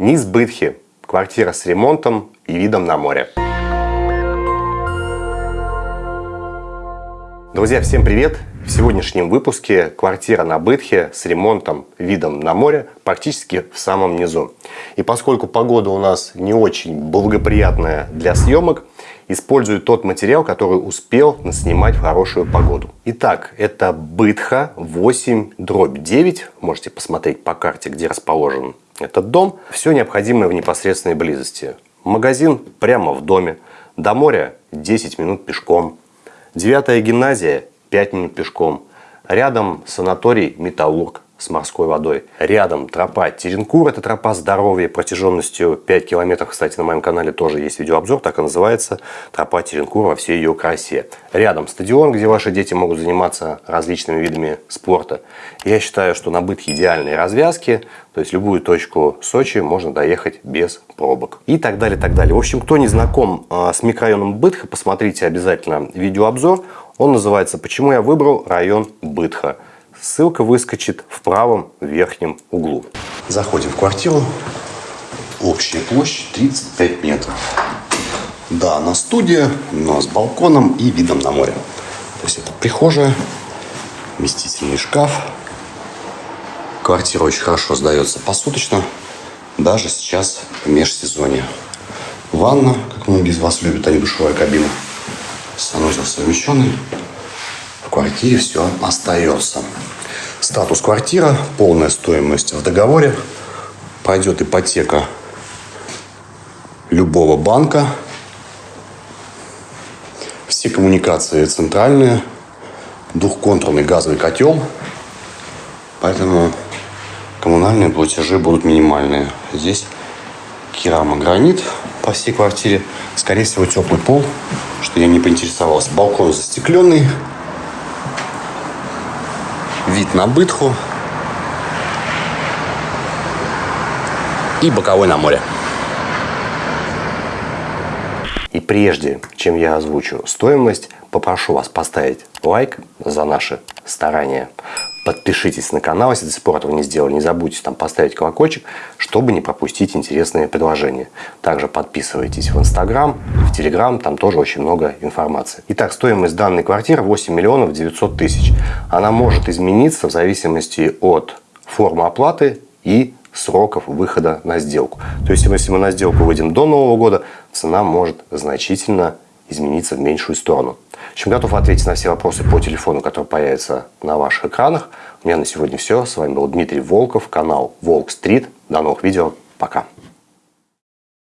Низ Бытхи. Квартира с ремонтом и видом на море. Друзья, всем привет! В сегодняшнем выпуске квартира на Бытхе с ремонтом, видом на море практически в самом низу. И поскольку погода у нас не очень благоприятная для съемок, использую тот материал, который успел снимать в хорошую погоду. Итак, это Бытха 8 дробь 9. Можете посмотреть по карте, где расположен этот дом. Все необходимое в непосредственной близости. Магазин прямо в доме. До моря 10 минут пешком. Девятая гимназия 5 минут пешком. Рядом санаторий «Металлург» с морской водой. Рядом тропа Теренкур, это тропа здоровья протяженностью 5 километров. Кстати, на моем канале тоже есть видеообзор, так и называется тропа Теренкур во всей ее красе. Рядом стадион, где ваши дети могут заниматься различными видами спорта. Я считаю, что на быт идеальные развязки, то есть любую точку Сочи можно доехать без пробок. И так далее, так далее. В общем, кто не знаком а, с микрорайоном Бытха, посмотрите обязательно видеообзор. Он называется «Почему я выбрал район Бытха». Ссылка выскочит в правом верхнем углу. Заходим в квартиру. Общая площадь 35 метров. Да, она студия, но с балконом и видом на море. То есть это прихожая, вместительный шкаф. Квартира очень хорошо сдается посуточно, даже сейчас в межсезонье. Ванна, как многие из вас любят, а не душевая кабина. Санузел совмещенный в квартире все остается. Статус квартира, полная стоимость в договоре. Пойдет ипотека любого банка. Все коммуникации центральные. Двухконтурный газовый котел. Поэтому коммунальные платежи будут минимальные. Здесь керамогранит по всей квартире. Скорее всего, теплый пол, что я не поинтересовался. Балкон застекленный вид на Бытху и боковой на море. И прежде, чем я озвучу стоимость, попрошу вас поставить лайк за наши старания. Подпишитесь на канал, если до сих пор этого не сделали. Не забудьте там поставить колокольчик, чтобы не пропустить интересные предложения. Также подписывайтесь в Инстаграм, в Телеграм, там тоже очень много информации. Итак, стоимость данной квартиры 8 миллионов 900 тысяч. Она может измениться в зависимости от формы оплаты и сроков выхода на сделку. То есть, если мы на сделку выйдем до Нового года, цена может значительно измениться в меньшую сторону. В общем, готов ответить на все вопросы по телефону, который появится на ваших экранах. У меня на сегодня все. С вами был Дмитрий Волков, канал Волк Стрит. До новых видео. Пока.